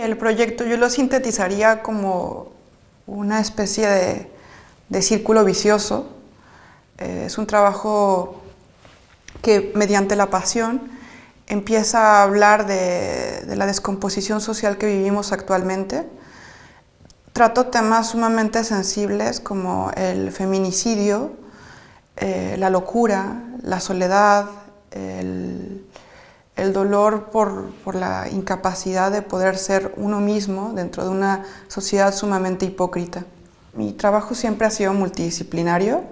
El proyecto yo lo sintetizaría como una especie de, círculo vicioso. Eh, es un trabajo que mediante la pasión empieza a hablar de, la descomposición social que vivimos actualmente. Trato temas sumamente sensibles como el feminicidio, eh, la locura, la soledad, el, el dolor por, la incapacidad de poder ser uno mismo dentro de una sociedad sumamente hipócrita. Mi trabajo siempre ha sido multidisciplinario.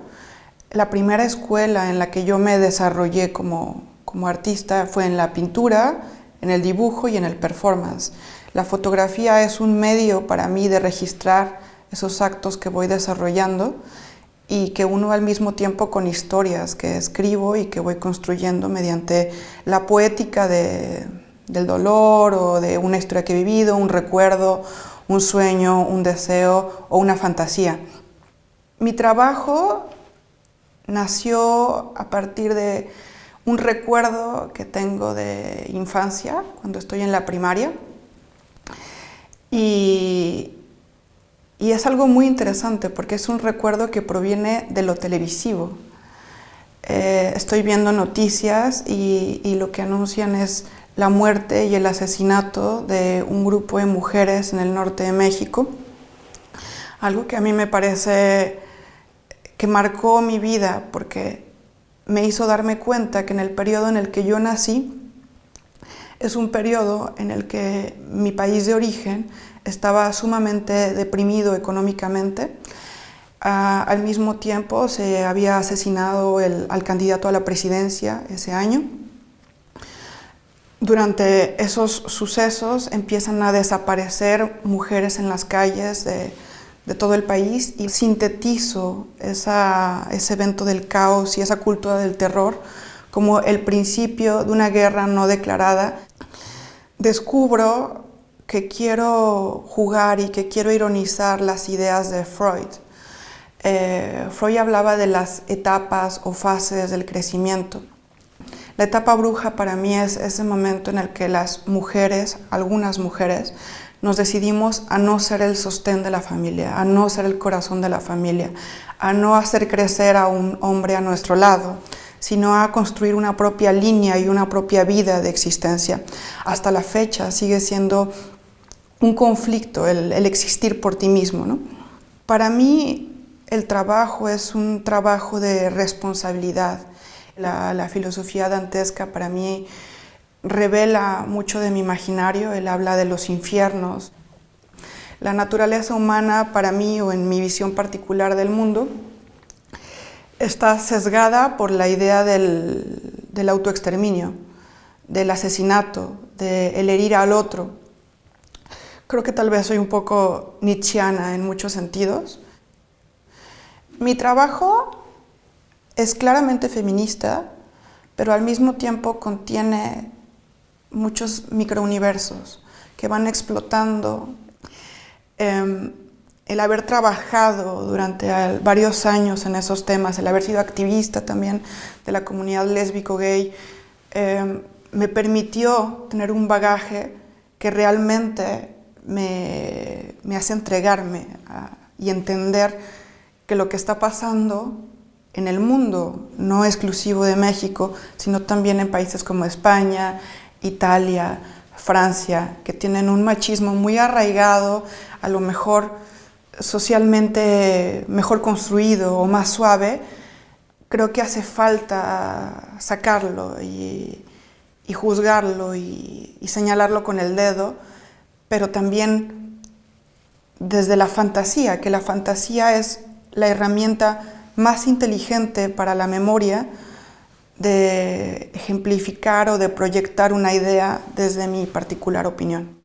La primera escuela en la que yo me desarrollé como, como artista fue en la pintura, en el dibujo y en el performance. La fotografía es un medio para mí de registrar esos actos que voy desarrollando y que uno al mismo tiempo con historias que escribo y que voy construyendo mediante la poética del dolor o de una historia que he vivido, un recuerdo, un sueño, un deseo o una fantasía. Mi trabajo nació a partir de un recuerdo que tengo de infancia, cuando estoy en la primaria, y, y es algo muy interesante porque es un recuerdo que proviene de lo televisivo. Eh, estoy viendo noticias y, lo que anuncian es la muerte y el asesinato de un grupo de mujeres en el norte de México. Algo que a mí me parece que marcó mi vida porque me hizo darme cuenta que en el periodo en el que yo nací es un periodo en el que mi país de origen estaba sumamente deprimido económicamente. Ah, al mismo tiempo se había asesinado al candidato a la presidencia ese año. Durante esos sucesos empiezan a desaparecer mujeres en las calles de, todo el país y sintetizo ese evento del caos y esa cultura del terror como el principio de una guerra no declarada. Descubro que quiero jugar y que quiero ironizar las ideas de Freud. Eh, Freud hablaba de las etapas o fases del crecimiento. La etapa bruja para mí es ese momento en el que las mujeres, algunas mujeres, nos decidimos a no ser el sostén de la familia, a no ser el corazón de la familia, a no hacer crecer a un hombre a nuestro lado, sino a construir una propia línea y una propia vida de existencia. Hasta la fecha sigue siendo un conflicto, el, existir por ti mismo. ¿no? Para mí el trabajo es un trabajo de responsabilidad. La, filosofía dantesca para mí revela mucho de mi imaginario, él habla de los infiernos. La naturaleza humana para mí o en mi visión particular del mundo está sesgada por la idea del, autoexterminio, del asesinato, del herir al otro. Creo que tal vez soy un poco nietzscheana en muchos sentidos. Mi trabajo es claramente feminista, pero al mismo tiempo contiene muchos microuniversos que van explotando. Em, el haber trabajado durante varios años en esos temas, el haber sido activista también de la comunidad lésbico-gay, em, me permitió tener un bagaje que realmente me, hace entregarme y entender que lo que está pasando en el mundo, no exclusivo de México, sino también en países como España, Italia, Francia, que tienen un machismo muy arraigado, a lo mejor socialmente mejor construido o más suave, creo que hace falta sacarlo y, juzgarlo y señalarlo con el dedo pero también desde la fantasía, que la fantasía es la herramienta más inteligente para la memoria de ejemplificar o de proyectar una idea desde mi particular opinión.